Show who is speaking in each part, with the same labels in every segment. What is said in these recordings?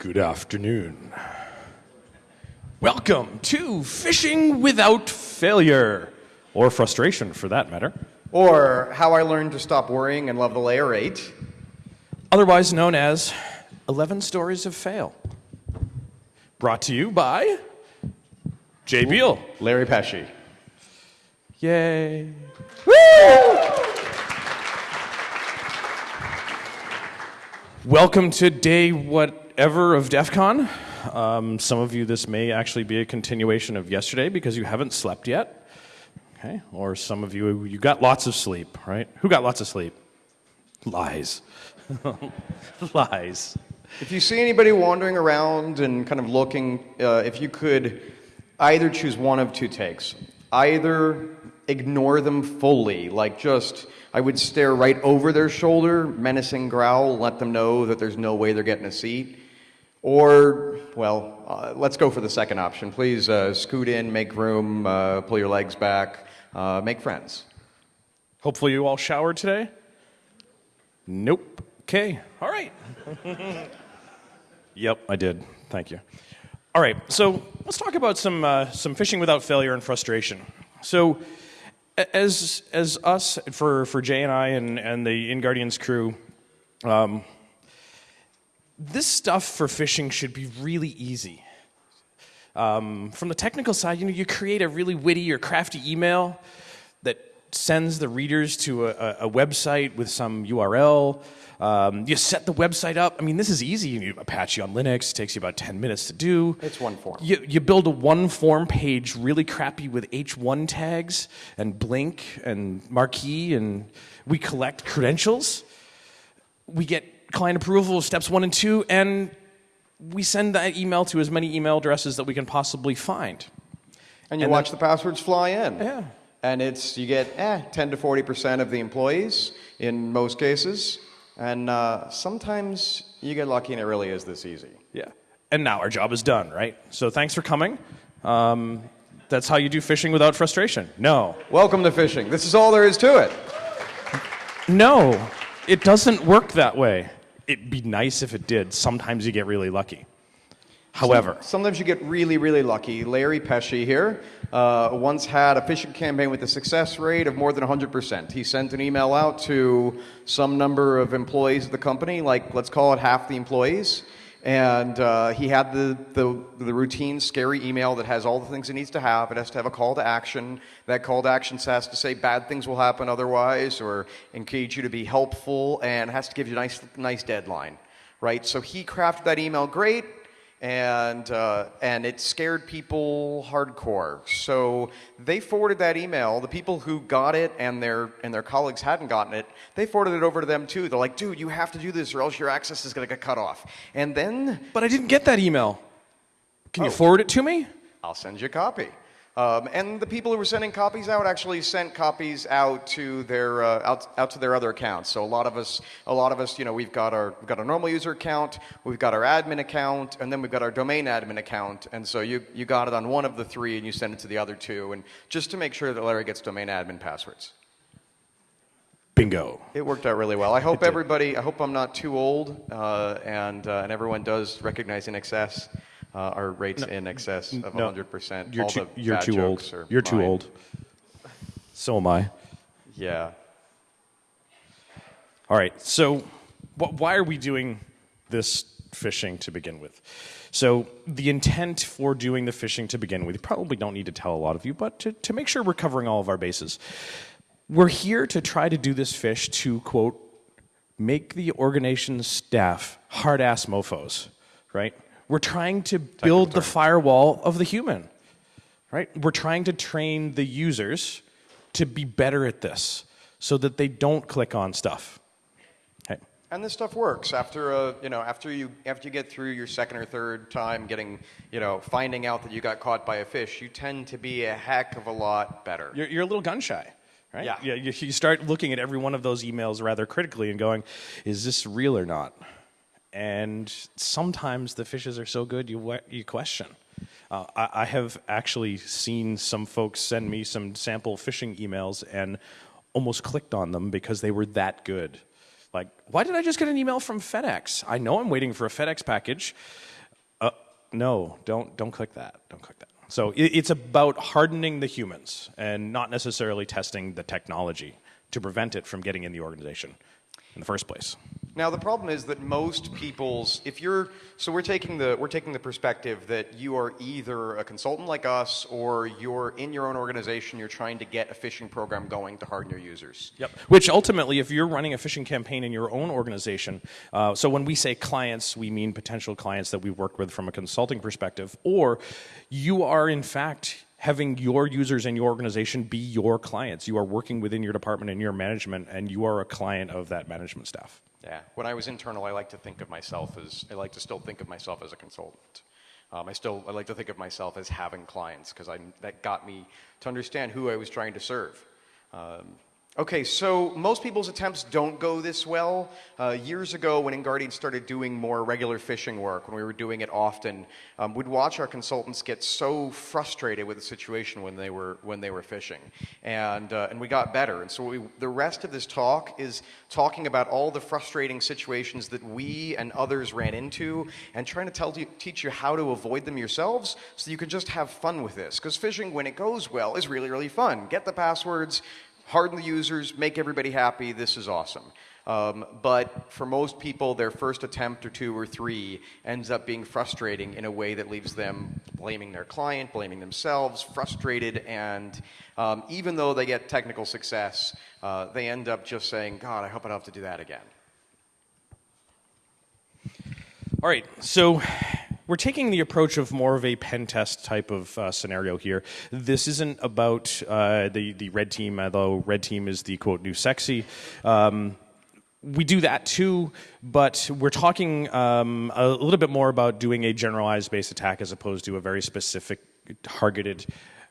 Speaker 1: Good afternoon. Welcome to Phishing Without Failure, or frustration for that matter,
Speaker 2: Or How I Learned to Stop Worrying and Love the Layer 8.
Speaker 1: otherwise known as 11 Stories of Fail. Brought to you by Jay Beale.
Speaker 2: Larry Pesce.
Speaker 1: Yay. Welcome to day whatever of DEF CON. Um, some of you, this may actually be a continuation of yesterday because you haven't slept yet. Okay? Or some of you, you got lots of sleep, right? Who got lots of sleep? Lies. Lies.
Speaker 2: If you see anybody wandering around and kind of looking, uh, if you could either choose one of two takes, either ignore them fully, like just, I would stare right over their shoulder, menacing growl, let them know that there's no way they're getting a seat. Or, well, uh, let's go for the second option. Please uh, scoot in, make room, uh, pull your legs back, uh, make friends.
Speaker 1: Hopefully, you all showered today. Nope. Okay. All right. yep, I did. Thank you. All right. So let's talk about some uh, some phishing without failure and frustration. So, as as us for for Jay and I and and the InGuardians crew. Um, this stuff for phishing should be really easy. Um, from the technical side, you know, you create a really witty or crafty email that sends the readers to a, a, a website with some URL. Um, you set the website up. I mean, this is easy. You Apache on Linux It takes you about 10 minutes to do.
Speaker 2: It's one form.
Speaker 1: You, you build a one form page really crappy with H1 tags and Blink and Marquee, and we collect credentials. We get client approval steps one and two, and we send that email to as many email addresses that we can possibly find.
Speaker 2: And you
Speaker 1: And
Speaker 2: watch the passwords fly in.
Speaker 1: Yeah.
Speaker 2: And it's you get eh, 10 to 40 percent of the employees in most cases, and uh, sometimes you get lucky and it really is this easy.
Speaker 1: Yeah. And now our job is done, right? So thanks for coming. Um, that's how you do phishing without frustration. No.
Speaker 2: Welcome to phishing. This is all there is to it.
Speaker 1: No, it doesn't work that way. It'd be nice if it did. Sometimes you get really lucky. However,
Speaker 2: Sometimes you get really, really lucky. Larry Pesce here uh, once had a phishing campaign with a success rate of more than 100%. He sent an email out to some number of employees of the company, like let's call it half the employees. And uh, he had the, the, the routine scary email that has all the things it needs to have. It has to have a call to action. That call to action has to say bad things will happen otherwise or engage you to be helpful and has to give you a nice, nice deadline, right? So he crafted that email great and uh, and it scared people hardcore. So they forwarded that email. The people who got it and their and their colleagues hadn't gotten it, they forwarded it over to them too. They're like, "Dude, you have to do this, or else your access is going to get cut off." And then
Speaker 1: but I didn't get that email. Can you
Speaker 2: Oh.
Speaker 1: forward it to me?
Speaker 2: I'll send you a copy. Um, and the people who were sending copies out actually sent copies out to their uh, out, out to their other accounts. So a lot of us, a lot of us, you know, we've got our we've got our normal user account, we've got our admin account, and then we've got our domain admin account. And so you you got it on one of the three, and you send it to the other two, and just to make sure that Larry gets domain admin passwords.
Speaker 1: Bingo.
Speaker 2: It worked out really well. I hope everybody. I hope I'm not too old, uh, and uh, and everyone does recognize in excess. Uh, our rates in excess of
Speaker 1: No,
Speaker 2: 100%.
Speaker 1: You're
Speaker 2: All
Speaker 1: too,
Speaker 2: the
Speaker 1: you're too old.
Speaker 2: are
Speaker 1: You're too old. So am I.
Speaker 2: Yeah.
Speaker 1: All right. So, wh- why are we doing this phishing to begin with? So, the intent for doing the phishing to begin with, probably don't need to tell a lot of you, but to, to make sure we're covering all of our bases. We're here to try to do this phish to, quote, make the organization's staff hard ass mofos, right? We're trying to build the firewall of the human, right? We're trying to train the users to be better at this so that they don't click on stuff. Okay.
Speaker 2: And this stuff works after uh, you know after you after you get through your second or third time getting you know finding out that you got caught by a phish, you tend to be a heck of a lot better.
Speaker 1: You're, you're a little gun shy, right?
Speaker 2: Yeah.
Speaker 1: You you start looking at every one of those emails rather critically and going, is this real or not? And sometimes the phishes are so good you, you question. Uh, I, I have actually seen some folks send me some sample phishing emails and almost clicked on them because they were that good. Like, why did I just get an email from FedEx? I know I'm waiting for a FedEx package. Uh, no, don't, don't click that. Don't click that. So it, it's about hardening the humans and not necessarily testing the technology to prevent it from getting in the organization in the first place.
Speaker 2: Now the problem is that most people's if you're so we're taking the we're taking the perspective that you are either a consultant like us or you're in your own organization you're trying to get a phishing program going to harden your users.
Speaker 1: Yep. Which ultimately, if you're running a phishing campaign in your own organization, uh, so when we say clients, we mean potential clients that we work with from a consulting perspective, or you are in fact having your users in your organization be your clients. You are working within your department and your management, and you are a client of that management staff.
Speaker 2: Yeah. When I was internal, I like to think of myself as I like to still think of myself as a consultant. Um, I still I like to think of myself as having clients because that got me to understand who I was trying to serve. Um, Okay, so most people's attempts don't go this well. Uh, years ago, when InGuardian started doing more regular phishing work, when we were doing it often, um, we'd watch our consultants get so frustrated with the situation when they were when they were phishing, and uh, and we got better. And so we, the rest of this talk is talking about all the frustrating situations that we and others ran into, and trying to tell teach you how to avoid them yourselves, so you can just have fun with this. Because phishing, when it goes well, is really really fun. Get the passwords harden the users, make everybody happy, this is awesome. Um, but for most people, their first attempt or two or three ends up being frustrating in a way that leaves them blaming their client, blaming themselves, frustrated, and um, even though they get technical success, uh, they end up just saying, God, I hope I don't have to do that again.
Speaker 1: All right, so we're taking the approach of more of a pen test type of uh, scenario here. This isn't about uh, the the red team, although red team is the quote new sexy. Um, we do that too, but we're talking um, a little bit more about doing a generalized base attack as opposed to a very specific, targeted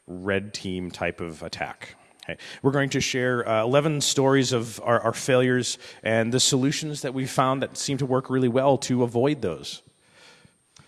Speaker 1: red team type of attack. We're going to share uh, 11 stories of our, our failures and the solutions that we found that seem to work really well to avoid those.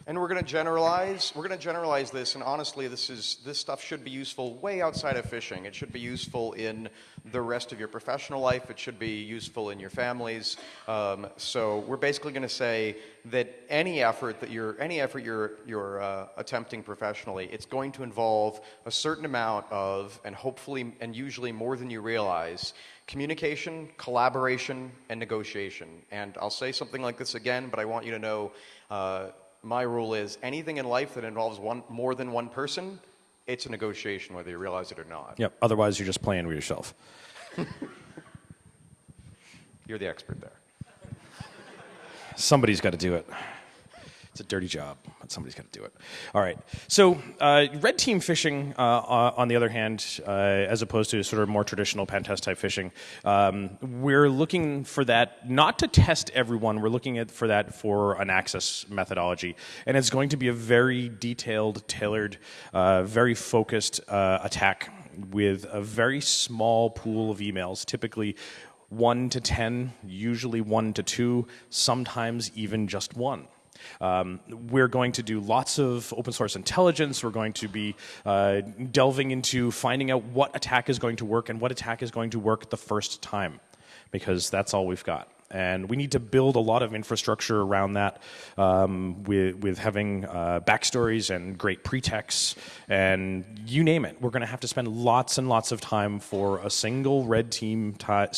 Speaker 2: And we're going to generalize. We're going to generalize this, and honestly, this is this stuff should be useful way outside of phishing It should be useful in the rest of your professional life. It should be useful in your families. Um, so we're basically going to say that any effort that you're any effort you're you're uh, attempting professionally, it's going to involve a certain amount of, and hopefully, and usually more than you realize, communication, collaboration, and negotiation. And I'll say something like this again, but I want you to know. Uh, my rule is anything in life that involves one more than one person, it's a negotiation, whether you realize it or not.
Speaker 1: Yep. Otherwise, you're just playing with yourself.
Speaker 2: you're the expert there.
Speaker 1: Somebody's got to do it. It's a dirty job, but somebody's got to do it. All right. So, uh, red team phishing, uh, uh, on the other hand, uh, as opposed to sort of more traditional pen test type phishing, um, we're looking for that not to test everyone. We're looking at for that for an access methodology, and it's going to be a very detailed, tailored, uh, very focused uh, attack with a very small pool of emails, typically one to ten, usually one to two, sometimes even just one. Um, we're going to do lots of open source intelligence. We're going to be uh, delving into finding out what attack is going to work and what attack is going to work the first time, because that's all we've got. And we need to build a lot of infrastructure around that um, with, with having uh, backstories and great pretexts and you name it. We're going to have to spend lots and lots of time for a single red team type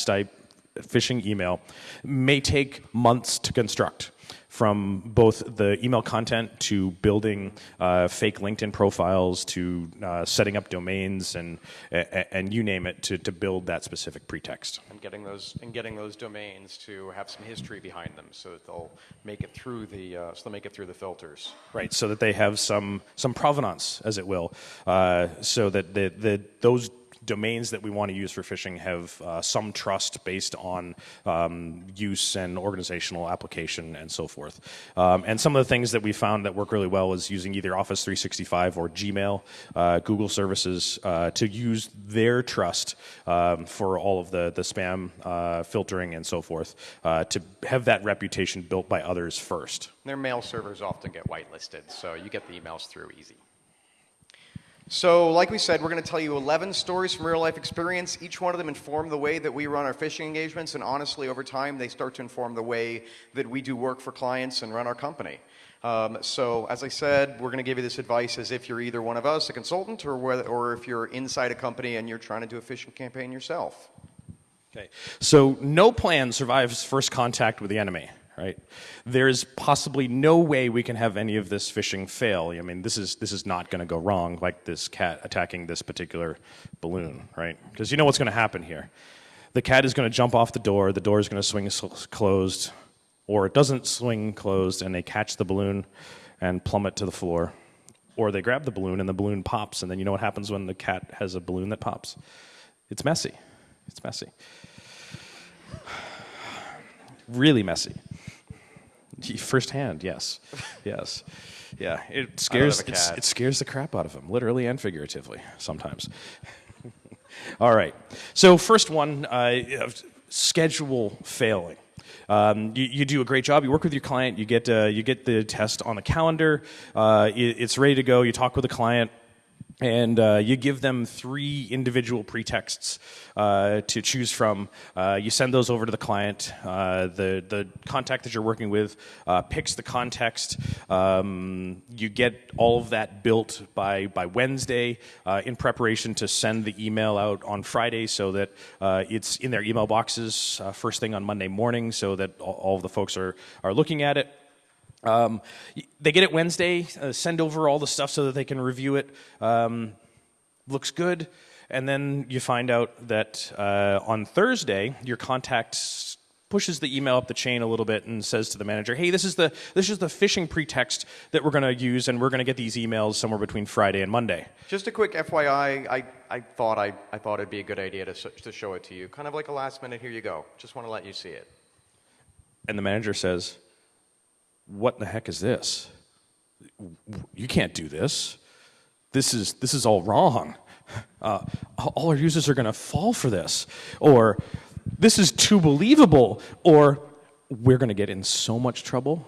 Speaker 1: phishing email. It May take months to construct from both the email content to building uh, fake LinkedIn profiles to uh, setting up domains and and you name it to, to build that specific pretext.
Speaker 2: And getting those and getting those domains to have some history behind them, so that they'll make it through the uh, so they'll make it through the filters.
Speaker 1: Right, so that they have some some provenance, as it will, uh, so that the, the those domains that we want to use for phishing have uh, some trust based on um, use and organizational application and so forth. Um, and some of the things that we found that work really well is using either Office 365 or Gmail, uh, Google services uh, to use their trust um, for all of the, the spam uh, filtering and so forth uh, to have that reputation built by others first.
Speaker 2: Their mail servers often get whitelisted, so you get the emails through easy. So, like we said, we're going to tell you 11 stories from real life experience. Each one of them inform the way that we run our phishing engagements, and honestly, over time, they start to inform the way that we do work for clients and run our company. Um, so, as I said, we're going to give you this advice as if you're either one of us, a consultant, or, whether, or if you're inside a company and you're trying to do a phishing campaign yourself.
Speaker 1: Okay. So no plan survives first contact with the enemy, right? There's possibly no way we can have any of this phishing fail. I mean, this is this is not going to go wrong, like this cat attacking this particular balloon, right? Because you know what's going to happen here. The cat is going to jump off the door. The door is going to swing closed, or it doesn't swing closed, and they catch the balloon and plummet to the floor. Or they grab the balloon and the balloon pops, and then you know what happens when the cat has a balloon that pops? It's messy. It's messy. Really messy. Firsthand, yes, yes, yeah. It scares it scares the crap out of them, literally and figuratively, sometimes. All right. So first one, uh, schedule failing. Um, you, you, do a great job. You work with your client. You get uh, you get the test on the calendar. Uh, it, it's ready to go. You talk with the client and uh, you give them three individual pretexts uh, to choose from. Uh, you send those over to the client. Uh, the the contact that you're working with uh, picks the context. Um, you get all of that built by by Wednesday uh, in preparation to send the email out on Friday, so that it's in their email boxes first thing on Monday morning, so that all, all of the folks are are looking at it. Um, they get it Wednesday, uh, send over all the stuff so that they can review it. Um, looks good. And then you find out that uh, on Thursday, your contact pushes the email up the chain a little bit and says to the manager, "Hey, this is the this is the phishing pretext that we're going to use, and we're going to get these emails somewhere between Friday and Monday."
Speaker 2: Just a quick FYI, I, I thought I, I thought it'd be a good idea to to show it to you, kind of like a last minute. Here you go. Just want to let you see it.
Speaker 1: And the manager says, what the heck is this? You can't do this. This is, this is all wrong. Uh, all our users are going to fall for this. Or, this is too believable. Or, we're going to get in so much trouble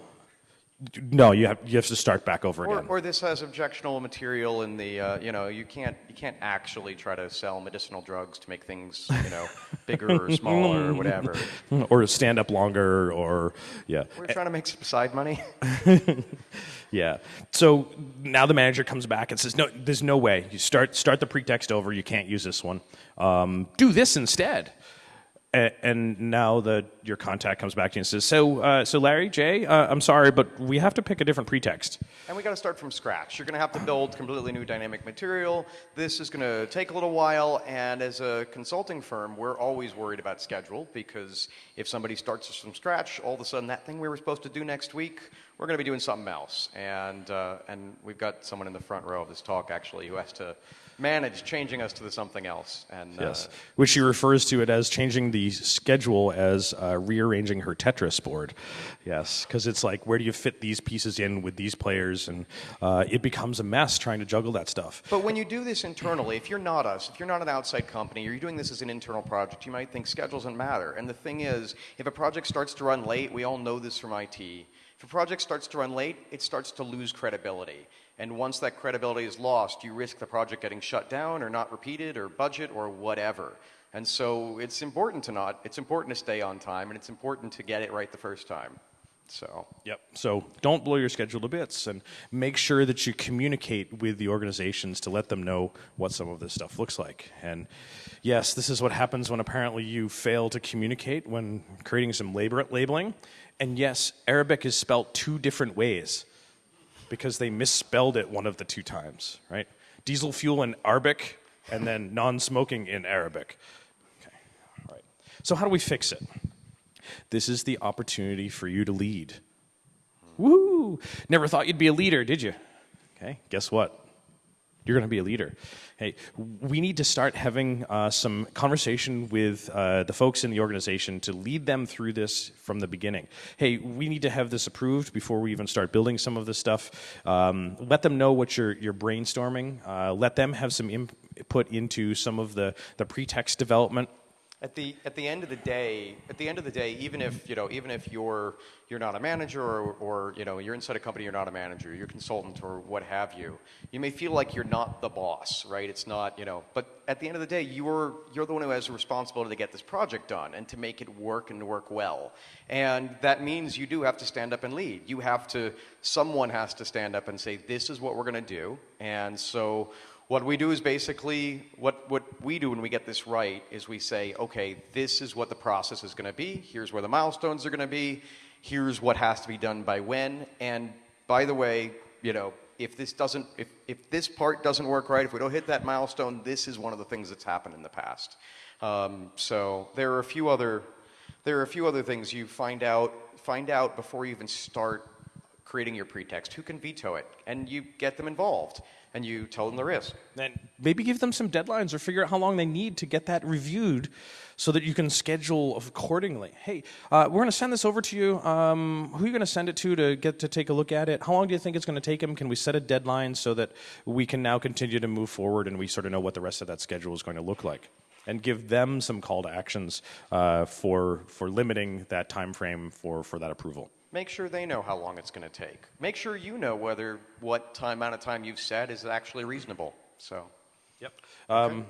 Speaker 1: no, you have you have to start back over
Speaker 2: or,
Speaker 1: again.
Speaker 2: Or this has objectionable material in the uh, you know you can't you can't actually try to sell medicinal drugs to make things you know bigger or smaller or whatever.
Speaker 1: Or stand up longer or yeah.
Speaker 2: We're trying to make some side money.
Speaker 1: yeah. So now the manager comes back and says, no, there's no way. You start start the pretext over. You can't use this one. Um, do this instead and now the, your contact comes back to you and says, "So, uh, so Larry, Jay, uh, I'm sorry, but we have to pick a different pretext."
Speaker 2: And we got to start from scratch. You're going to have to build completely new dynamic material. This is going to take a little while, and as a consulting firm, we're always worried about schedule because if somebody starts us from scratch, all of a sudden that thing we were supposed to do next week, we're going to be doing something else. And uh, and we've got someone in the front row of this talk actually who has to manage changing us to the something else. And,
Speaker 1: uh, yes, which she refers to it as changing the schedule as uh, rearranging her Tetris board. Yes, because it's like, where do you fit these pieces in with these players? And uh, it becomes a mess trying to juggle that stuff.
Speaker 2: But when you do this internally, if you're not us, if you're not an outside company, or you're doing this as an internal project, you might think schedule doesn't matter. And the thing is, if a project starts to run late, we all know this from IT. If a project starts to run late, it starts to lose credibility. And once that credibility is lost, you risk the project getting shut down or not repeated or budget or whatever. And so it's important to not, it's important to stay on time and it's important to get it right the first time. So.
Speaker 1: Yep. So don't blow your schedule to bits and make sure that you communicate with the organizations to let them know what some of this stuff looks like. And yes, this is what happens when apparently you fail to communicate when creating some labor labeling. And yes, Arabic is spelt two different ways because they misspelled it one of the two times, right? Diesel fuel in Arabic and then non smoking in Arabic. Okay, all right. So, how do we fix it? This is the opportunity for you to lead. Woo! Never thought you'd be a leader, did you? Okay, guess what? You're going to be a leader. Hey, we need to start having uh, some conversation with uh, the folks in the organization to lead them through this from the beginning. Hey, we need to have this approved before we even start building some of this stuff. Um, let them know what you're, you're brainstorming. Uh, let them have some input into some of the, the pretext development
Speaker 2: At the at the end of the day, at the end of the day, even if you know, even if you're you're not a manager or, or you know you're inside a company, you're not a manager, you're a consultant or what have you. You may feel like you're not the boss, right? It's not you know, but at the end of the day, you're you're the one who has the responsibility to get this project done and to make it work and work well. And that means you do have to stand up and lead. You have to. Someone has to stand up and say, "This is what we're going to do," and so what we do is basically, what, what we do when we get this right is we say, okay, this is what the process is going to be. Here's where the milestones are going to be. Here's what has to be done by when. And by the way, you know, if this doesn't, if, if this part doesn't work right, if we don't hit that milestone, this is one of the things that's happened in the past. Um, so there are a few other, there are a few other things you find out, find out before you even start creating your pretext. Who can veto it? And you get them involved and you tell them the risk.
Speaker 1: And maybe give them some deadlines or figure out how long they need to get that reviewed so that you can schedule accordingly. Hey, uh, we're going to send this over to you. Um, who are you going to send it to to get to take a look at it? How long do you think it's going to take them? Can we set a deadline so that we can now continue to move forward and we sort of know what the rest of that schedule is going to look like? And give them some call to actions uh, for, for limiting that time frame for, for that approval
Speaker 2: make sure they know how long it's going to take. Make sure you know whether what time amount of time you've said is actually reasonable. So,
Speaker 1: yep. Um,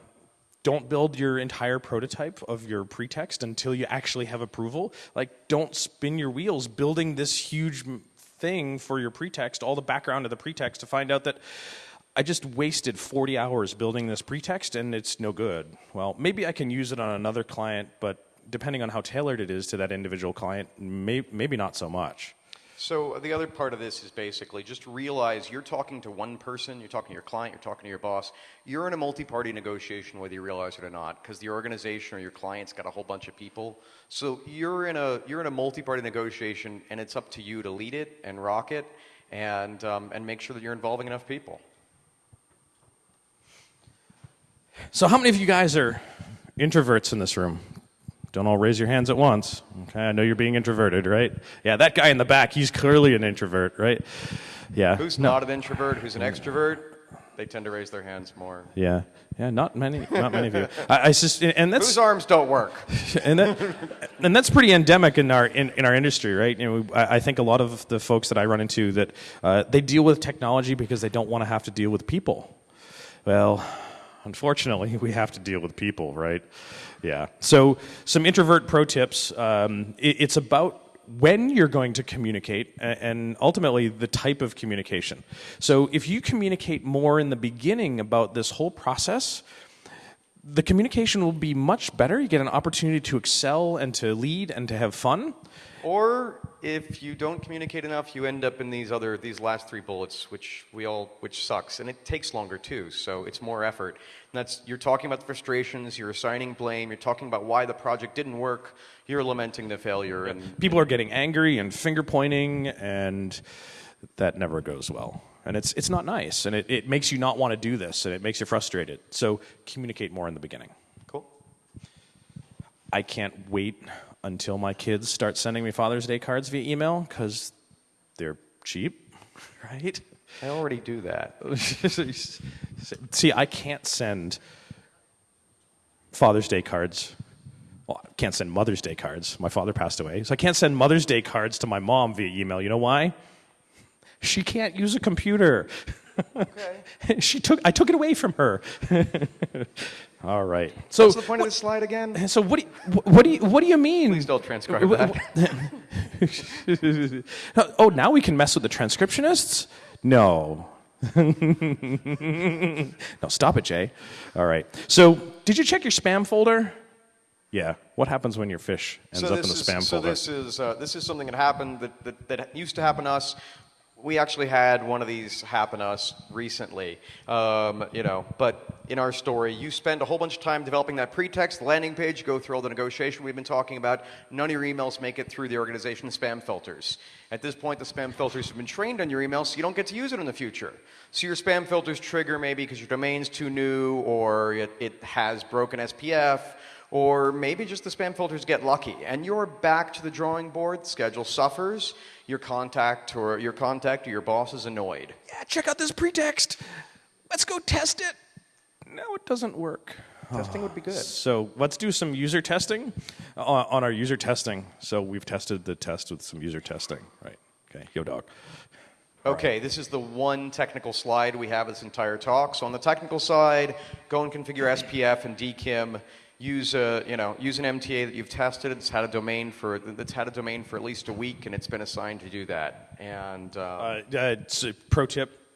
Speaker 1: don't build your entire prototype of your pretext until you actually have approval. Like, don't spin your wheels building this huge thing for your pretext, all the background of the pretext, to find out that I just wasted 40 hours building this pretext and it's no good. Well, maybe I can use it on another client, but depending on how tailored it is to that individual client, may, maybe not so much.
Speaker 2: So the other part of this is basically just realize you're talking to one person, you're talking to your client, you're talking to your boss. You're in a multi-party negotiation whether you realize it or not because the organization or your client's got a whole bunch of people. So you're in a you're in a multi-party negotiation and it's up to you to lead it and rock it and um, and make sure that you're involving enough people.
Speaker 1: So how many of you guys are introverts in this room? Don't all raise your hands at once. Okay, I know you're being introverted, right? Yeah, that guy in the back, he's clearly an introvert, right? Yeah.
Speaker 2: Who's no. not an introvert? Who's an extrovert? They tend to raise their hands more.
Speaker 1: Yeah, yeah, not many, not many of you. I, I just, and that's
Speaker 2: whose arms don't work.
Speaker 1: and that, and that's pretty endemic in our in, in our industry, right? You know, I, I, think a lot of the folks that I run into that uh, they deal with technology because they don't want to have to deal with people. Well, unfortunately, we have to deal with people, right? Yeah. So, some introvert pro tips. Um, it, it's about when you're going to communicate and ultimately the type of communication. So, if you communicate more in the beginning about this whole process, the communication will be much better. You get an opportunity to excel and to lead and to have fun.
Speaker 2: Or if you don't communicate enough, you end up in these other these last three bullets, which we all which sucks, and it takes longer too. So it's more effort. And that's you're talking about the frustrations, you're assigning blame, you're talking about why the project didn't work, you're lamenting the failure, and
Speaker 1: people are getting angry and finger pointing, and that never goes well. And it's it's not nice, and it, it makes you not want to do this, and it makes you frustrated. So communicate more in the beginning.
Speaker 2: Cool.
Speaker 1: I can't wait until my kids start sending me Father's Day cards via email because they're cheap, right?
Speaker 2: I already do that.
Speaker 1: See, I can't send Father's Day cards. Well, I can't send Mother's Day cards. My father passed away. So I can't send Mother's Day cards to my mom via email. You know why? She can't use a computer. Okay. she took I took it away from her. All right.
Speaker 2: So what's the point what, of this slide again?
Speaker 1: So what do you, what do you what do you mean?
Speaker 2: Please don't transcribe that.
Speaker 1: oh, now we can mess with the transcriptionists? No. no, stop it, Jay. All right. So, did you check your spam folder? Yeah. What happens when your phish ends
Speaker 2: so
Speaker 1: up in the spam
Speaker 2: so
Speaker 1: folder?
Speaker 2: So this is uh, this is something that happened that, that, that used to happen to us we actually had one of these happen to us recently, um, you know, but in our story, you spend a whole bunch of time developing that pretext, landing page, go through all the negotiation we've been talking about. None of your emails make it through the organization spam filters. At this point, the spam filters have been trained on your emails, so you don't get to use it in the future. So your spam filters trigger maybe because your domain's too new or it, it has broken SPF or maybe just the spam filters get lucky and you're back to the drawing board, schedule suffers, your contact or your contact or your boss is annoyed.
Speaker 1: Yeah, check out this pretext. Let's go test it. No, it doesn't work.
Speaker 2: Testing would be good.
Speaker 1: Ah, so let's do some user testing uh, on, on our user testing. So we've tested the test with some user testing, right? Okay, yo dog.
Speaker 2: Okay, this is the one technical slide we have this entire talk. So on the technical side, go and configure SPF and DKIM. Use a, you know, use an MTA that you've tested. It's had a domain for that's had a domain for at least a week, and it's been assigned to do that. And um,
Speaker 1: Uh, uh, pro tip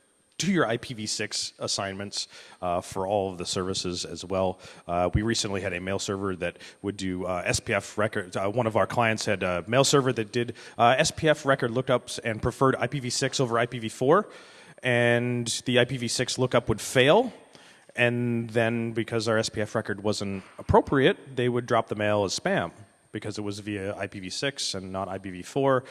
Speaker 1: do your IPv6 assignments uh, for all of the services as well. Uh, we recently had a mail server that would do uh, SPF records. Uh, one of our clients had a mail server that did uh, SPF record lookups and preferred IPv6 over IPv4, and the IPv6 lookup would fail. And then, because our SPF record wasn't appropriate, they would drop the mail as spam because it was via IPv6 and not IPv4.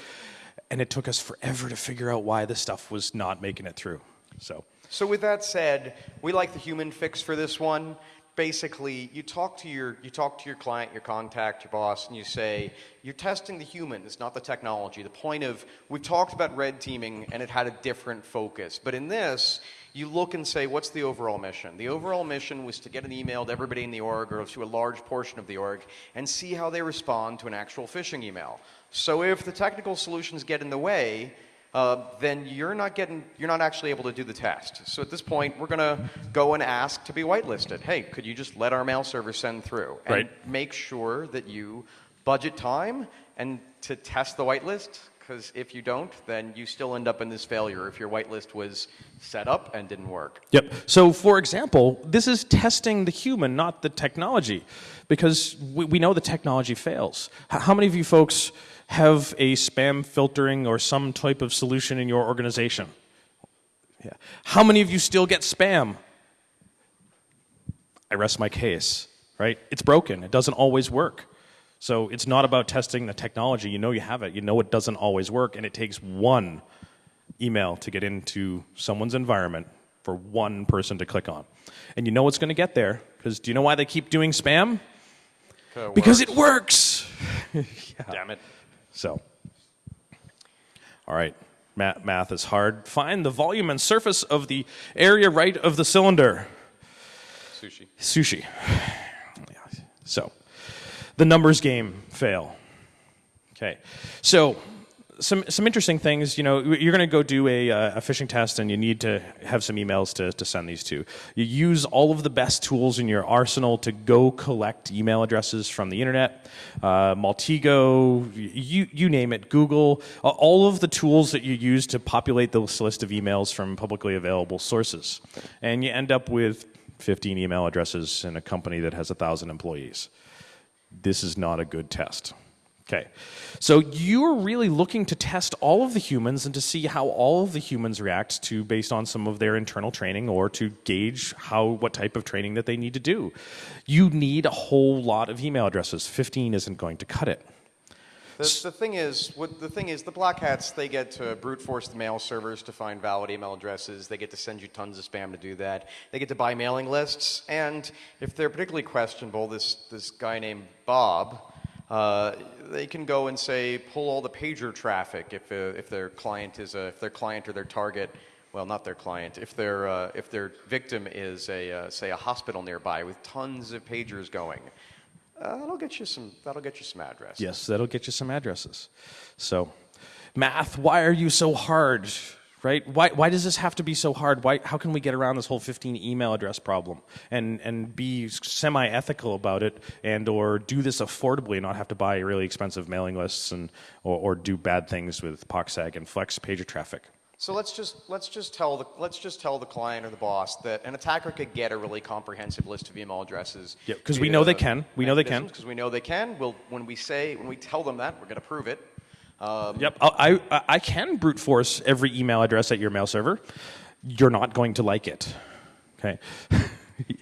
Speaker 1: And it took us forever to figure out why this stuff was not making it through. So,
Speaker 2: So with that said, we like the human fix for this one. Basically, you talk to your you talk to your client, your contact, your boss, and you say you're testing the human. It's not the technology. The point of we've talked about red teaming, and it had a different focus. But in this, you look and say, what's the overall mission? The overall mission was to get an email to everybody in the org or to a large portion of the org and see how they respond to an actual phishing email. So if the technical solutions get in the way, uh, then you're not getting you're not actually able to do the test. So at this point, we're going to go and ask to be whitelisted. Hey, could you just let our mail server send through and
Speaker 1: Right.
Speaker 2: make sure that you budget time and to test the whitelist? Because if you don't, then you still end up in this failure if your whitelist was set up and didn't work.
Speaker 1: Yep. So, for example, this is testing the human, not the technology, because we, we know the technology fails. H- how many of you folks have a spam filtering or some type of solution in your organization? Yeah. How many of you still get spam? I rest my case, right? It's broken. It doesn't always work. So it's not about testing the technology. You know you have it. You know it doesn't always work, and it takes one email to get into someone's environment for one person to click on. And you know it's going to get there because do you know why they keep doing spam? Because it works.
Speaker 2: Damn it.
Speaker 1: So, all right, math, math is hard. Find the volume and surface of the area right of the cylinder.
Speaker 2: Sushi.
Speaker 1: Sushi. Yeah. So, the numbers game fail. Okay. So, some, some interesting things, you know, you're going to go do a, uh, a phishing test and you need to have some emails to, to send these to. You use all of the best tools in your arsenal to go collect email addresses from the internet, uh, Maltego, you, you name it, Google, all of the tools that you use to populate this list of emails from publicly available sources. And you end up with 15 email addresses in a company that has 1,000 employees. This is not a good test. Okay. So you're really looking to test all of the humans and to see how all of the humans react to based on some of their internal training or to gauge how what type of training that they need to do. You need a whole lot of email addresses. 15 isn't going to cut it.
Speaker 2: The, the thing is, what, the thing is, the black hats they get to brute force the mail servers to find valid email addresses. They get to send you tons of spam to do that. They get to buy mailing lists, and if they're particularly questionable, this this guy named Bob, uh, they can go and say pull all the pager traffic if uh, if their client is a if their client or their target. Well, not their client. If their uh, if their victim is a uh, say a hospital nearby with tons of pagers going, uh, that'll get you some. That'll get you some addresses.
Speaker 1: Yes, that'll get you some addresses. So, math, why are you so hard? Right? Why, why does this have to be so hard? Why, how can we get around this whole 15 email address problem and, and be semi-ethical about it and or do this affordably and not have to buy really expensive mailing lists and or, or do bad things with POCSAG and flex pager traffic?
Speaker 2: So let's just let's just tell the let's just tell the client or the boss that an attacker could get a really comprehensive list of email addresses.
Speaker 1: Yeah, because we know they can. We know they can.
Speaker 2: Because we know they can. We'll, when we say when we tell them that, we're going to prove it. Um,
Speaker 1: Yep, I, I, I can brute force every email address at your mail server. You're not going to like it. Okay,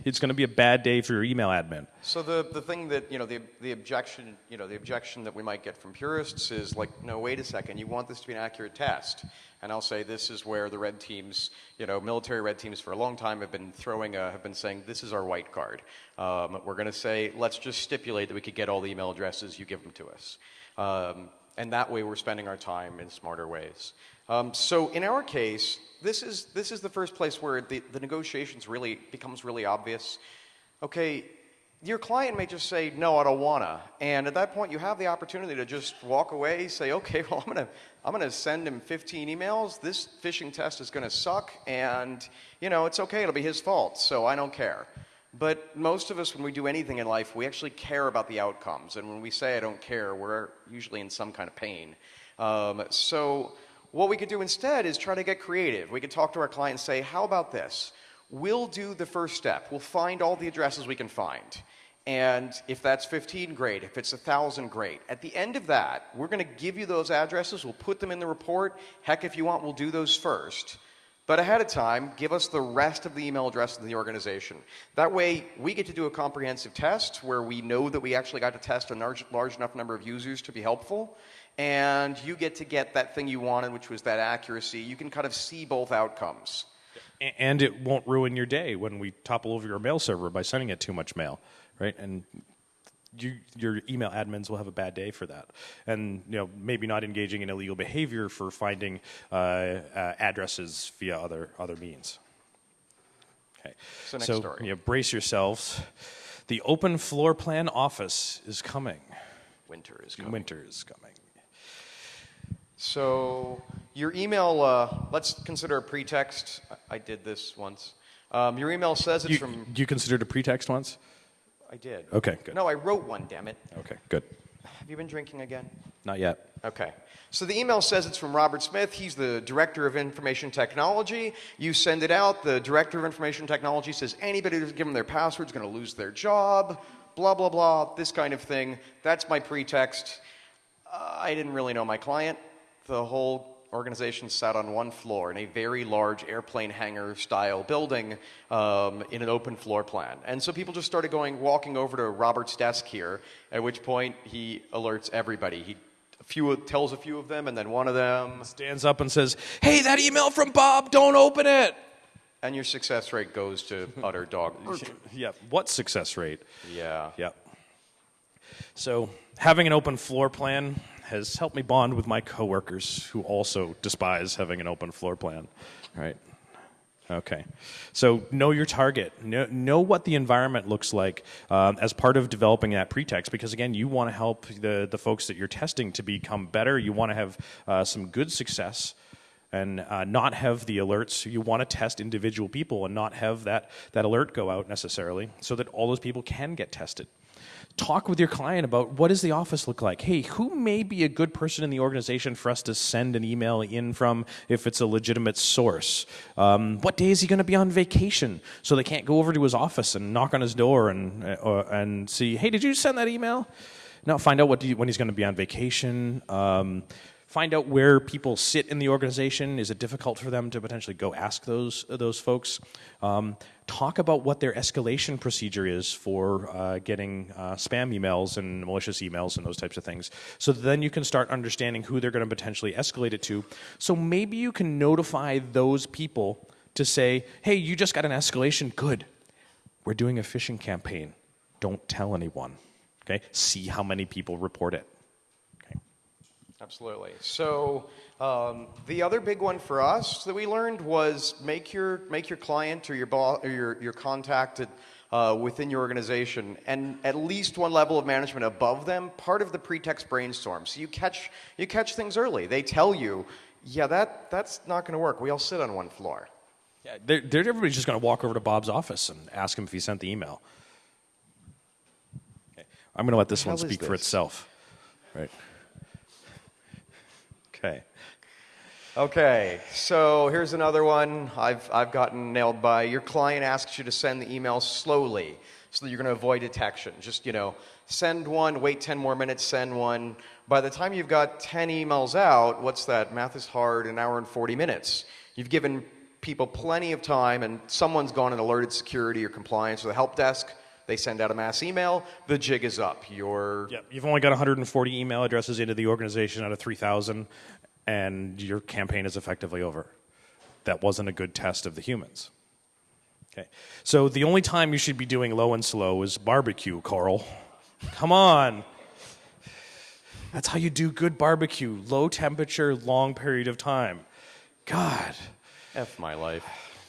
Speaker 1: it's going to be a bad day for your email admin.
Speaker 2: So the, the thing that you know the, the objection you know the objection that we might get from purists is like no wait a second you want this to be an accurate test and I'll say this is where the red teams you know military red teams for a long time have been throwing a, have been saying this is our white card. Um, we're going to say let's just stipulate that we could get all the email addresses. You give them to us. Um, and that way we're spending our time in smarter ways. Um, so in our case this is this is the first place where the, the negotiations really becomes really obvious. Okay your client may just say, no, I don't wanna. And at that point, you have the opportunity to just walk away, say, okay, well, I'm gonna, I'm gonna send him 15 emails. This phishing test is gonna suck, and you know, it's okay, it'll be his fault, so I don't care. But most of us, when we do anything in life, we actually care about the outcomes. And when we say, I don't care, we're usually in some kind of pain. Um, so, what we could do instead is try to get creative. We could talk to our client and say, How about this? We'll do the first step. We'll find all the addresses we can find. And if that's 15, great. If it's 1,000, great. At the end of that, we're going to give you those addresses. We'll put them in the report. Heck, if you want, we'll do those first. But ahead of time, give us the rest of the email address of the organization. That way, we get to do a comprehensive test where we know that we actually got to test a large, large enough number of users to be helpful. And you get to get that thing you wanted, which was that accuracy. You can kind of see both outcomes.
Speaker 1: And it won't ruin your day when we topple over your mail server by sending it too much mail, right? And you, your email admins will have a bad day for that, and you know maybe not engaging in illegal behavior for finding uh, uh, addresses via other other means. Okay,
Speaker 2: So next
Speaker 1: so
Speaker 2: story.
Speaker 1: you know, brace yourselves. The open floor plan office is coming.
Speaker 2: Winter is coming.
Speaker 1: Winter is coming.
Speaker 2: So your email, uh, let's consider a pretext. I- did this once. Um, your email says it's
Speaker 1: You,
Speaker 2: from.
Speaker 1: you considered a pretext once?
Speaker 2: I did.
Speaker 1: Okay, good.
Speaker 2: No, I wrote one. Damn it.
Speaker 1: Okay, good.
Speaker 2: Have you been drinking again?
Speaker 1: Not yet.
Speaker 2: Okay. So the email says it's from Robert Smith. He's the director of information technology. You send it out. The director of information technology says anybody who's given their password is going to lose their job. Blah blah blah. This kind of thing. That's my pretext. Uh, I didn't really know my client. The whole organization sat on one floor in a very large airplane hangar style building um, in an open floor plan. And so people just started going, walking over to Robert's desk here, at which point he alerts everybody. He a few, tells a few of them, and then one of them,
Speaker 1: Stands up and says, Hey, that email from Bob, don't open it.
Speaker 2: and your success rate goes to utter dog.
Speaker 1: Yeah, what success rate?
Speaker 2: Yeah.
Speaker 1: Yep. So, having an open floor plan has helped me bond with my coworkers who also despise having an open floor plan. Right? Okay. So, know your target. Know, know what the environment looks like um, as part of developing that pretext, because again, you want to help the, the folks that you're testing to become better. You want to have uh, some good success and uh, not have the alerts. You want to test individual people and not have that, that alert go out necessarily so that all those people can get tested. Talk with your client about what does the office look like? Hey, who may be a good person in the organization for us to send an email in from if it's a legitimate source? Um, what day is he going to be on vacation so they can't go over to his office and knock on his door and, uh, and see, hey, did you send that email? Now find out what do you, when he's going to be on vacation. Um, find out where people sit in the organization. Is it difficult for them to potentially go ask those those folks? Um, talk about what their escalation procedure is for uh, getting uh, spam emails and malicious emails and those types of things. So then you can start understanding who they're going to potentially escalate it to. So maybe you can notify those people to say, "Hey, you just got an escalation. Good. We're doing a phishing campaign. Don't tell anyone." Okay. See how many people report it. Okay.
Speaker 2: Absolutely. So um, the other big one for us that we learned was make your make your client or your boss or your your contact at, uh, within your organization and at least one level of management above them part of the pretext brainstorm. So you catch you catch things early. They tell you, yeah, that that's not going to work. We all sit on one floor.
Speaker 1: Yeah, they're, they're, everybody's just going to walk over to Bob's office and ask him if he sent the email. Okay. I'm going to let this one speak for itself. Right. Okay.
Speaker 2: Okay, so here's another one I've, I've gotten nailed by. Your client asks you to send the email slowly so that you're going to avoid detection. Just, you know, send one, wait 10 more minutes, send one. By the time you've got 10 emails out, what's that? Math is hard, an hour and 40 minutes. You've given people plenty of time, and someone's gone and alerted security or compliance or the help desk. They send out a mass email, the jig is up. You're
Speaker 1: Yeah, you've only got 140 email addresses into the organization out of 3,000, and your campaign is effectively over. That wasn't a good test of the humans. Okay. So the only time you should be doing low and slow is barbecue, Carl. Come on. That's how you do good barbecue. Low temperature, long period of time. God.
Speaker 2: F my life.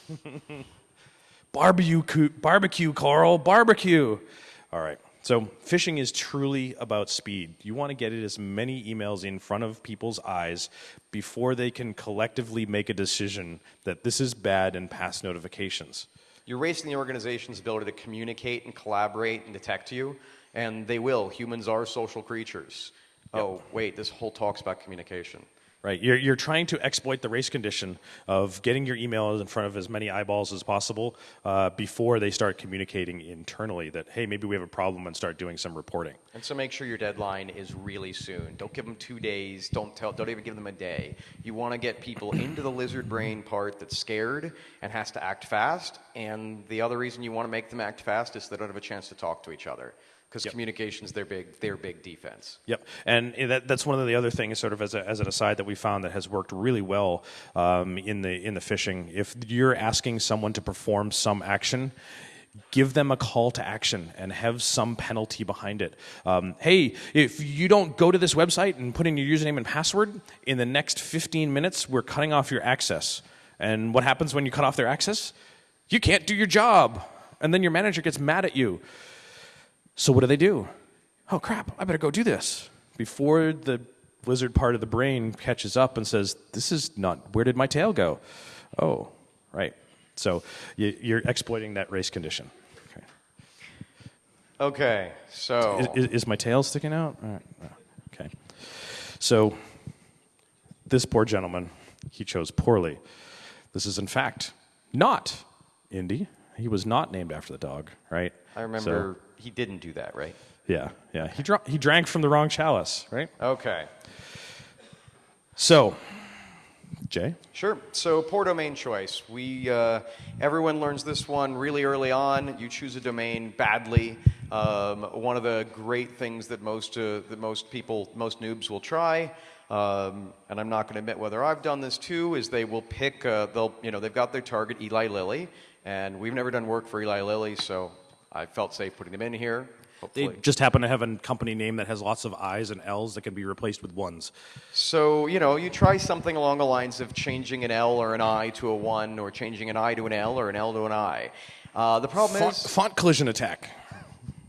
Speaker 1: Barbecue, barbecue, Carl, barbecue. All right. So phishing is truly about speed. You want to get it as many emails in front of people's eyes before they can collectively make a decision that this is bad and pass notifications.
Speaker 2: You're racing the organization's ability to communicate and collaborate and detect you, and they will. Humans are social creatures. Oh, wait, this whole talk's about communication.
Speaker 1: Right. You're, you're trying to exploit the race condition of getting your email in front of as many eyeballs as possible uh, before they start communicating internally that, hey, maybe we have a problem and start doing some reporting.
Speaker 2: And so make sure your deadline is really soon. Don't give them two days. Don't tell. Don't even give them a day. You want to get people into the lizard brain part that's scared and has to act fast. And the other reason you want to make them act fast is they don't have a chance to talk to each other because
Speaker 1: Yep.
Speaker 2: communication's their big their big defense.
Speaker 1: Yep, and that, that's one of the other things, sort of as, a, as an aside, that we found that has worked really well um, in the in the phishing. If you're asking someone to perform some action, give them a call to action and have some penalty behind it. Um, hey, if you don't go to this website and put in your username and password in the next 15 minutes, we're cutting off your access. And what happens when you cut off their access? You can't do your job, and then your manager gets mad at you. So what do they do? Oh crap, I better go do this. Before the lizard part of the brain catches up and says, This is not, where did my tail go? Oh, right. So you, you're exploiting that race condition. Okay.
Speaker 2: Okay, so
Speaker 1: Is, is, is my tail sticking out? All right. Okay. So this poor gentleman, he chose poorly. This is in fact not Indy. He was not named after the dog, right?
Speaker 2: I
Speaker 1: So-
Speaker 2: remember he didn't do that, right?
Speaker 1: yeah, yeah. He, dra- he drank from the wrong chalice, right?
Speaker 2: Okay.
Speaker 1: So, Jay?
Speaker 2: Sure. So poor domain choice. We uh, everyone learns this one really early on. You choose a domain badly. Um, one of the great things that most uh, that most people, most noobs will try. Um, and I'm not going to admit whether I've done this too. Is they will pick. Uh, they'll you know they've got their target Eli Lilly, and we've never done work for Eli Lilly, so I felt safe putting them in here.
Speaker 1: They just happen to have a company name that has lots of I's and L's that can be replaced with ones.
Speaker 2: So, you know, you try something along the lines of changing an L or an I to a 1, or changing an I to an L or an L to an I. Uh, the problem
Speaker 1: Font,
Speaker 2: is.
Speaker 1: font collision attack.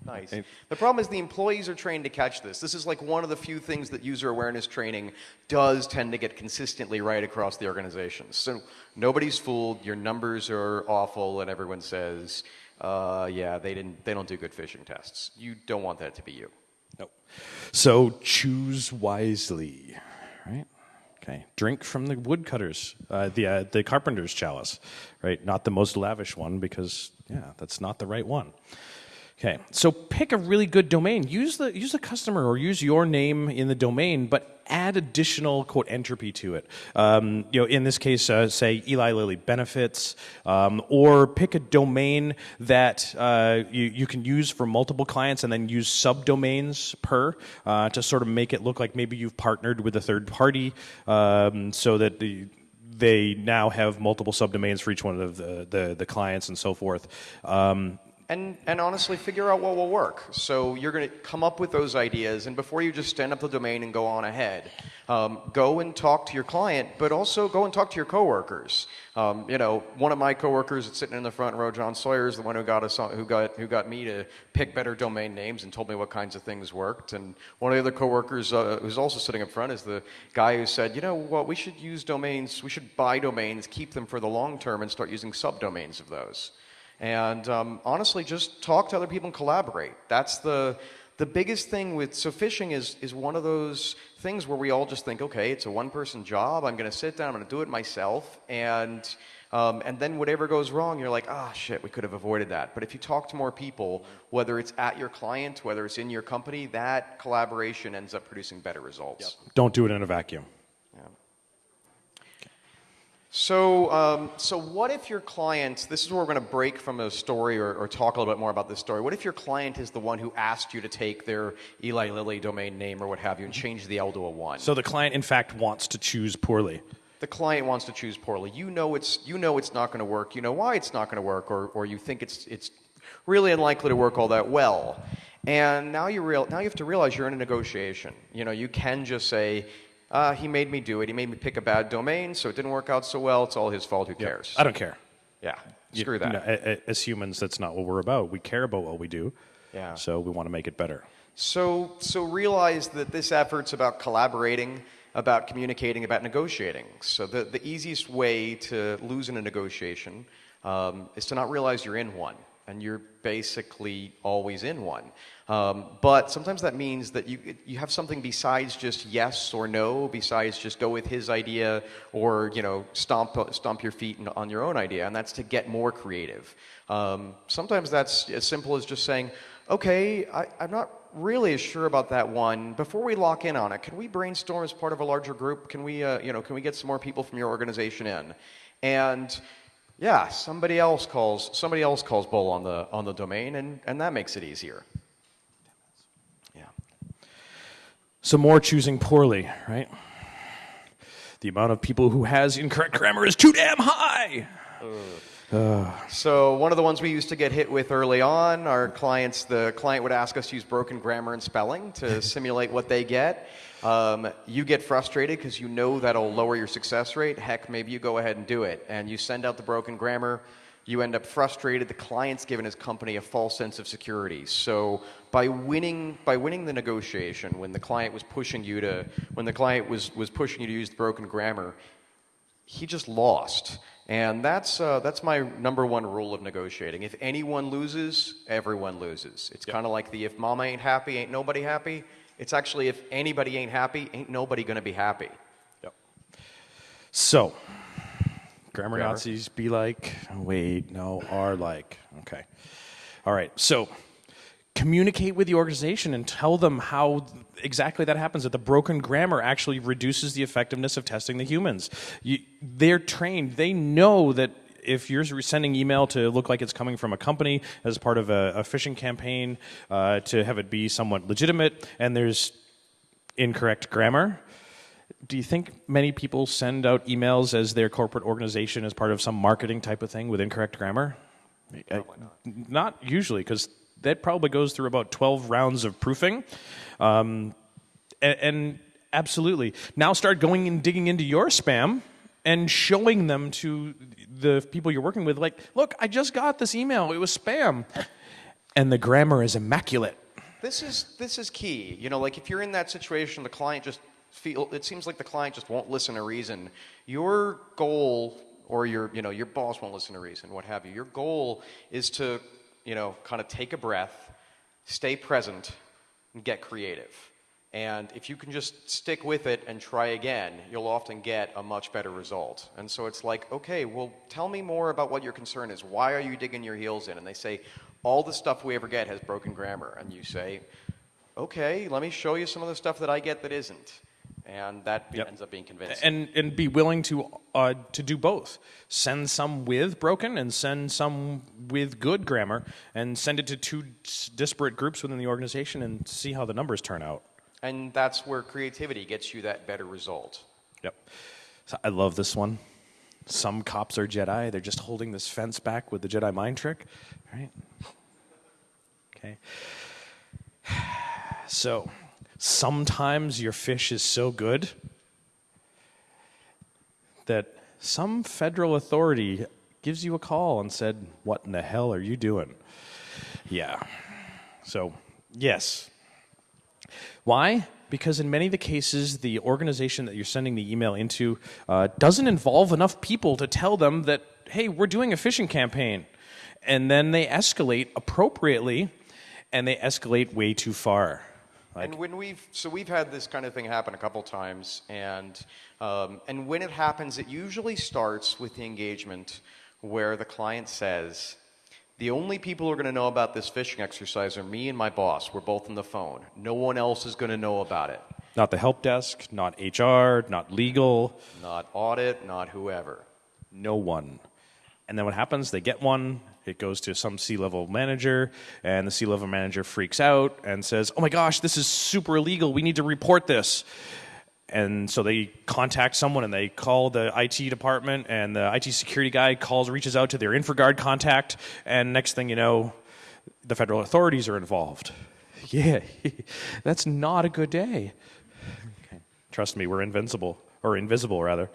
Speaker 2: Nice. The problem is the employees are trained to catch this. This is like one of the few things that user awareness training does tend to get consistently right across the organization. So nobody's fooled. Your numbers are awful, and everyone says, uh, "Yeah, they didn't. They don't do good phishing tests." You don't want that to be you.
Speaker 1: Nope. So choose wisely, right? Okay. Drink from the woodcutters, uh, the uh, the carpenter's chalice, right? Not the most lavish one because yeah, that's not the right one. Okay. So pick a really good domain. Use the use the customer or use your name in the domain, but add additional quote entropy to it. Um, you know, in this case, uh, say Eli Lilly benefits, um, or pick a domain that uh, you, you can use for multiple clients and then use subdomains per uh, to sort of make it look like maybe you've partnered with a third party, um, so that the they now have multiple subdomains for each one of the, the, the clients and so forth. Um,
Speaker 2: And, and honestly, figure out what will work. So you're going to come up with those ideas, and before you just stand up the domain and go on ahead, um, go and talk to your client, but also go and talk to your coworkers. Um, you know, one of my coworkers that's sitting in the front row, John Sawyer, is the one who got us who got who got me to pick better domain names and told me what kinds of things worked. And one of the other coworkers uh, who's also sitting up front is the guy who said, you know what, we should use domains, we should buy domains, keep them for the long term, and start using subdomains of those. And um, honestly, just talk to other people and collaborate. That's the the biggest thing with so phishing is is one of those things where we all just think, okay, it's a one person job. I'm going to sit down. I'm going to do it myself, and um, and then whatever goes wrong, you're like, ah, shit, we could have avoided that. But if you talk to more people, whether it's at your client, whether it's in your company, that collaboration ends up producing better results.
Speaker 1: don't do it in a vacuum.
Speaker 2: So, um, so what if your client, this is where we're going to break from a story or, or talk a little bit more about this story. What if your client is the one who asked you to take their Eli Lilly domain name or what have you and change the L to a 1?
Speaker 1: So the client, in fact, wants to choose poorly.
Speaker 2: the client wants to choose poorly. You know it's, you know it's not going to work. You know why it's not going to work or, or you think it's, it's really unlikely to work all that well. And now you, real, now you have to realize you're in a negotiation. You know, you can just say, uh, he made me do it. He made me pick a bad domain, so it didn't work out so well. It's all his fault. Who cares?
Speaker 1: I don't care.
Speaker 2: Yeah,
Speaker 1: You-
Speaker 2: screw
Speaker 1: you
Speaker 2: that.
Speaker 1: a- as humans, that's not what we're about. We care about what we do.
Speaker 2: Yeah.
Speaker 1: So we want to make it better.
Speaker 2: So, so realize that this effort's about collaborating, about communicating, about negotiating. So the, the easiest way to lose in a negotiation um, is to not realize you're in one, and you're basically always in one. Um, but sometimes that means that you, you have something besides just yes or no, besides just go with his idea or you know stomp, stomp your feet on your own idea, and that's to get more creative. Um, sometimes that's as simple as just saying, okay, I, I'm not really as sure about that one. Before we lock in on it, can we brainstorm as part of a larger group? Can we, uh, you know, can we get some more people from your organization in? And yeah, somebody else calls somebody else calls bull on the on the domain, and and that makes it easier. Yeah.
Speaker 1: So more choosing poorly, right? The amount of people who has incorrect grammar is too damn high.
Speaker 2: So one of the ones we used to get hit with early on, our clients, the client would ask us to use broken grammar and spelling to simulate what they get. Um, you get frustrated because you know that'll lower your success rate. Heck, maybe you go ahead and do it, and you send out the broken grammar. You end up frustrated. The client's given his company a false sense of security. So by winning, by winning the negotiation, when the client was pushing you to, when the client was was pushing you to use the broken grammar, he just lost. And that's, uh, that's my number one rule of negotiating. If anyone loses, everyone loses. It's kind of like the if mama ain't happy, ain't nobody happy. It's actually if anybody ain't happy, ain't nobody going to be happy.
Speaker 1: Yep. So, grammar,
Speaker 2: Grammar.
Speaker 1: Nazis be like, wait, no, are like. Okay. All right. So, communicate with the organization and tell them how exactly that happens that the broken grammar actually reduces the effectiveness of testing the humans you, they're trained they know that if you're sending email to look like it's coming from a company as part of a, a phishing campaign uh, to have it be somewhat legitimate and there's incorrect grammar do you think many people send out emails as their corporate organization as part of some marketing type of thing with incorrect grammar? Probably not. Not usually, because that probably goes through about 12 rounds of proofing. Um, and, and absolutely. Now start going and digging into your spam and showing them to the people you're working with, like, look, I just got this email. It was spam. And the grammar is immaculate.
Speaker 2: This is this is key. You know, like if you're in that situation, the client just feel it seems like the client just won't listen to reason. Your goal or your you know your boss won't listen to reason, what have you. Your goal is to you know kind of take a breath, stay present, and get creative. And if you can just stick with it and try again, you'll often get a much better result. And so it's like, okay, well, tell me more about what your concern is. Why are you digging your heels in? And they say, all the stuff we ever get has broken grammar. And you say, okay, let me show you some of the stuff that I get that isn't. And that
Speaker 1: Yep.
Speaker 2: ends up being convincing.
Speaker 1: and and be willing to uh, to do both. Send some with broken and send some with good grammar, and send it to two disparate groups within the organization, and see how the numbers turn out.
Speaker 2: And that's where creativity gets you that better result.
Speaker 1: Yep. So I love this one. Some cops are Jedi. They're just holding this fence back with the Jedi mind trick, right? Okay. So sometimes your phish is so good that some federal authority gives you a call and said, "What in the hell are you doing?" Yeah. So, yes, why? Because in many of the cases, the organization that you're sending the email into uh, doesn't involve enough people to tell them that, hey, we're doing a phishing campaign. And then they escalate appropriately, and they escalate way too far. Like,
Speaker 2: and when we've so we've had this kind of thing happen a couple times, and um, and when it happens, it usually starts with the engagement where the client says, "The only people who are going to know about this phishing exercise are me and my boss. We're both on the phone. No one else is going to know about it.
Speaker 1: not the help desk, not HR, not legal,
Speaker 2: Not audit, not whoever."
Speaker 1: no one. And then what happens? They get one. It goes to some C level manager, and the C level manager freaks out and says, Oh my gosh, this is super illegal. We need to report this. And so they contact someone and they call the IT department, and the IT security guy calls, reaches out to their InfraGard contact, and next thing you know, the federal authorities are involved. Yeah, that's not a good day. Okay. Trust me, we're invincible, or invisible rather.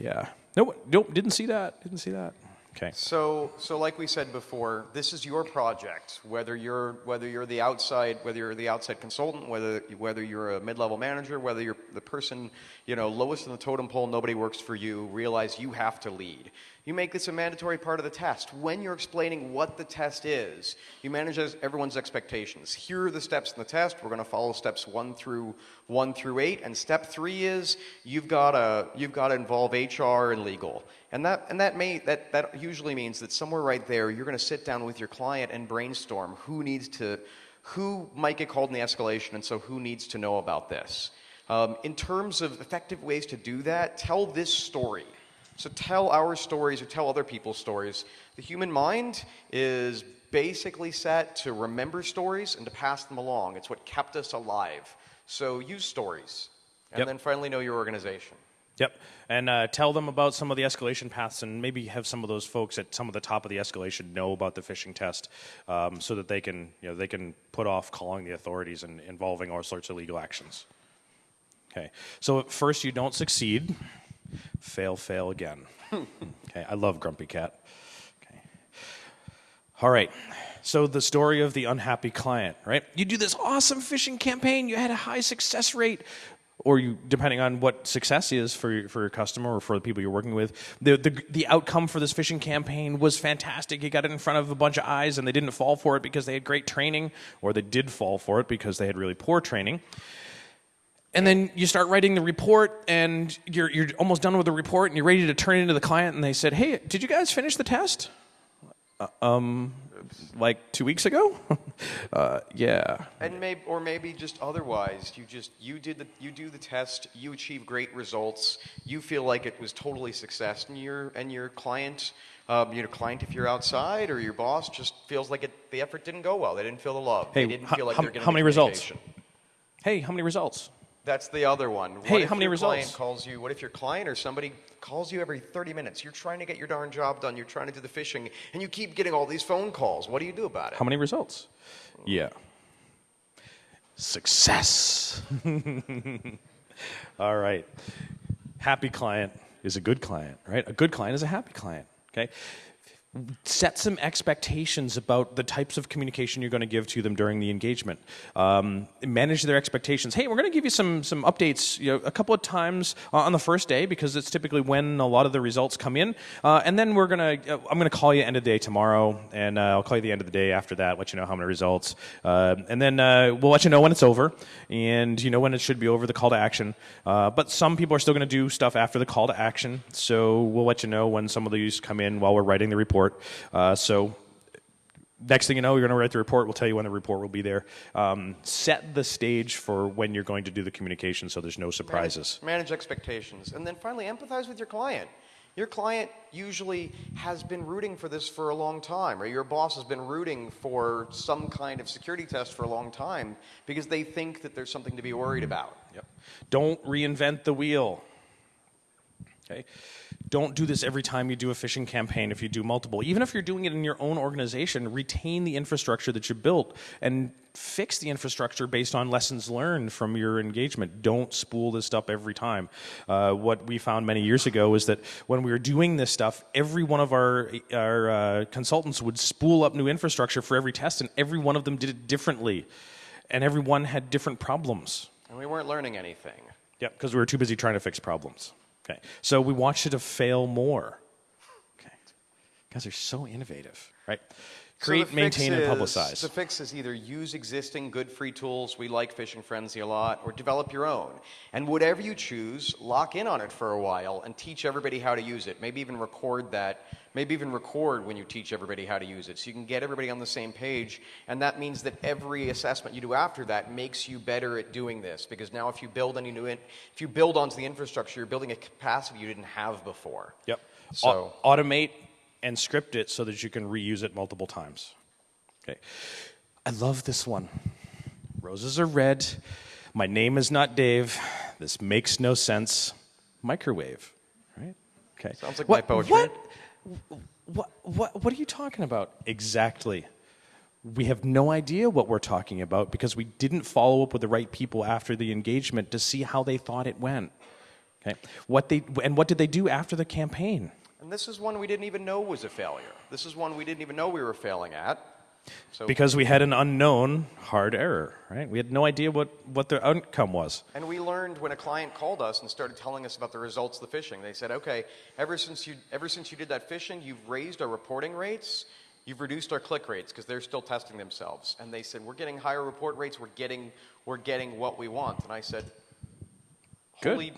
Speaker 1: Yeah. Nope, nope, didn't see that. Didn't see that. Okay.
Speaker 2: So, so like we said before, this is your project. Whether you're whether you're the outside whether you're the outside consultant, whether whether you're a mid-level manager, whether you're the person you know lowest in the totem pole, nobody works for you. Realize you have to lead. You make this a mandatory part of the test. When you're explaining what the test is, you manage everyone's expectations. Here are the steps in the test. We're going to follow steps one through one through eight. And step three is you've got to you've got to involve HR and legal. And that and that may that that usually means that somewhere right there you're going to sit down with your client and brainstorm who needs to who might get called in the escalation, and so who needs to know about this. Um, in terms of effective ways to do that, tell this story. So tell our stories or tell other people's stories. The human mind is basically set to remember stories and to pass them along. It's what kept us alive. So use stories. And
Speaker 1: Yep.
Speaker 2: then finally know your organization.
Speaker 1: Yep. And uh, tell them about some of the escalation paths and maybe have some of those folks at some of the top of the escalation know about the phishing test um, so that they can, you know, they can put off calling the authorities and involving all sorts of legal actions. Okay. So at first you don't succeed. Fail, fail again. okay. I love Grumpy Cat. Okay. All right. So the story of the unhappy client, right? You do this awesome phishing campaign, you had a high success rate, or you, depending on what success is for your, for your customer or for the people you're working with, the, the the outcome for this phishing campaign was fantastic. You got it in front of a bunch of eyes, and they didn't fall for it because they had great training, or they did fall for it because they had really poor training. And then you start writing the report, and you're, you're almost done with the report, and you're ready to turn it into the client, and they said, Hey, did you guys finish the test? Uh, um, like two weeks ago? uh, yeah.
Speaker 2: And maybe, or maybe just otherwise, you just you did the you do the test, you achieve great results, you feel like it was totally success, and your and your client, um, your client, if you're outside, or your boss just feels like it, the effort didn't go well. They didn't feel the love.
Speaker 1: Hey,
Speaker 2: they didn't feel like
Speaker 1: how-
Speaker 2: they're getting
Speaker 1: how many results? Hey, how many results?
Speaker 2: That's the other one. What
Speaker 1: Hey,
Speaker 2: if
Speaker 1: how many
Speaker 2: your client
Speaker 1: results?
Speaker 2: calls you? What if your client or somebody calls you every 30 minutes? You're trying to get your darn job done. You're trying to do the phishing, and you keep getting all these phone calls. What do you do about it?
Speaker 1: How many results? Yeah. Success. All right. Happy client is a good client, right? A good client is a happy client, okay? Set some expectations about the types of communication you're going to give to them during the engagement. Um, manage their expectations. Hey, we're going to give you some some updates, you know, a couple of times on the first day because it's typically when a lot of the results come in, uh, and then we're gonna uh, I'm going to call you end of the day tomorrow, and uh, I'll call you the end of the day after that, let you know how many results, uh, and then uh, we'll let you know when it's over, and you know when it should be over, the call to action. Uh, but some people are still going to do stuff after the call to action, so we'll let you know when some of these come in while we're writing the report. Uh, so next thing you know, you're going to write the report. We'll tell you when the report will be there. Um, set the stage for when you're going to do the communication so there's no surprises.
Speaker 2: Manage, manage expectations. And then finally, empathize with your client. Your client usually has been rooting for this for a long time, or your boss has been rooting for some kind of security test for a long time because they think that there's something to be worried about.
Speaker 1: Yep. Don't reinvent the wheel. Okay? Don't do this every time you do a phishing campaign if you do multiple. Even if you're doing it in your own organization, retain the infrastructure that you built and fix the infrastructure based on lessons learned from your engagement. Don't spool this stuff every time. Uh, what we found many years ago is that when we were doing this stuff, every one of our, our uh, consultants would spool up new infrastructure for every test, and every one of them did it differently. And everyone had different problems.
Speaker 2: And we weren't learning anything.
Speaker 1: Yep, because we were too busy trying to fix problems. Okay, so we want you to fail more. Okay, guys are so innovative, right? Create,
Speaker 2: fix
Speaker 1: maintain, and publicize.
Speaker 2: The fix is either use existing good free tools, we like Phishing Frenzy a lot, or develop your own. And whatever you choose, lock in on it for a while and teach everybody how to use it. Maybe even record that. Maybe even record when you teach everybody how to use it so you can get everybody on the same page. And that means that every assessment you do after that makes you better at doing this. Because now if you build any new, in, if you build onto the infrastructure, you're building a capacity you didn't have before.
Speaker 1: Yep.
Speaker 2: So-
Speaker 1: Au- automate and script it so that you can reuse it multiple times. Okay. I love this one. Roses are red. My name is not Dave. This makes no sense. Microwave. Right? Okay.
Speaker 2: Sounds like
Speaker 1: what,
Speaker 2: my poetry.
Speaker 1: What, what, what, what are you talking about exactly? We have no idea what we're talking about because we didn't follow up with the right people after the engagement to see how they thought it went. Okay. What they and what did they do after the campaign?
Speaker 2: And this is one we didn't even know was a failure. This is one we didn't even know we were failing at. So,
Speaker 1: Because we had an unknown hard error, right? We had no idea what, what the outcome was.
Speaker 2: and we learned when a client called us and started telling us about the results of the phishing. They said, "Okay, ever since you ever since you did that phishing, you've raised our reporting rates, you've reduced our click rates because they're still testing themselves." And they said, "We're getting higher report rates. We're getting we're getting what we want." And I said,
Speaker 1: Good.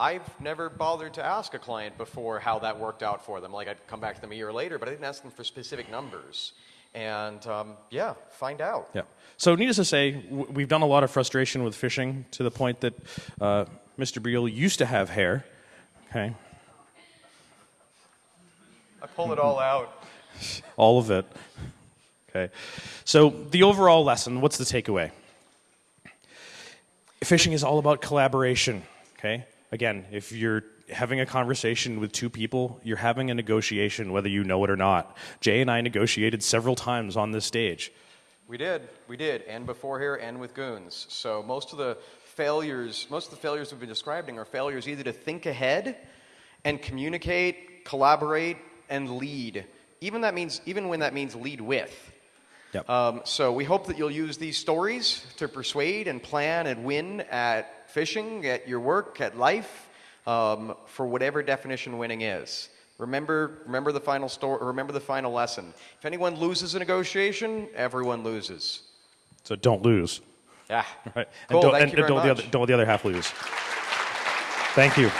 Speaker 2: I've never bothered to ask a client before how that worked out for them. Like I'd come back to them a year later, but I didn't ask them for specific numbers. And um, yeah, find out.
Speaker 1: Yeah. So, needless to say, we've done a lot of frustration with phishing to the point that uh, Mr. Beale used to have hair. Okay.
Speaker 2: I pull it all out.
Speaker 1: All of it. Okay. So, the overall lesson what's the takeaway? Phishing is all about collaboration. Okay. Again, if you're having a conversation with two people, you're having a negotiation, whether you know it or not. Jay and I negotiated several times on this stage.
Speaker 2: We did, we did, and before here, and with goons. So most of the failures, most of the failures we've been describing are failures either to think ahead and communicate, collaborate, and lead. Even that means, even when that means lead with.
Speaker 1: Yep.
Speaker 2: Um, so we hope that you'll use these stories to persuade and plan and win at phishing, at your work, at life, um, for whatever definition winning is. Remember, remember the final story. Remember the final lesson. If anyone loses a negotiation, everyone loses.
Speaker 1: So, don't lose.
Speaker 2: Yeah.
Speaker 1: Right.
Speaker 2: Cool.
Speaker 1: And don't,
Speaker 2: Thank
Speaker 1: and
Speaker 2: you very
Speaker 1: don't, the other, don't let the other half lose. Thank you.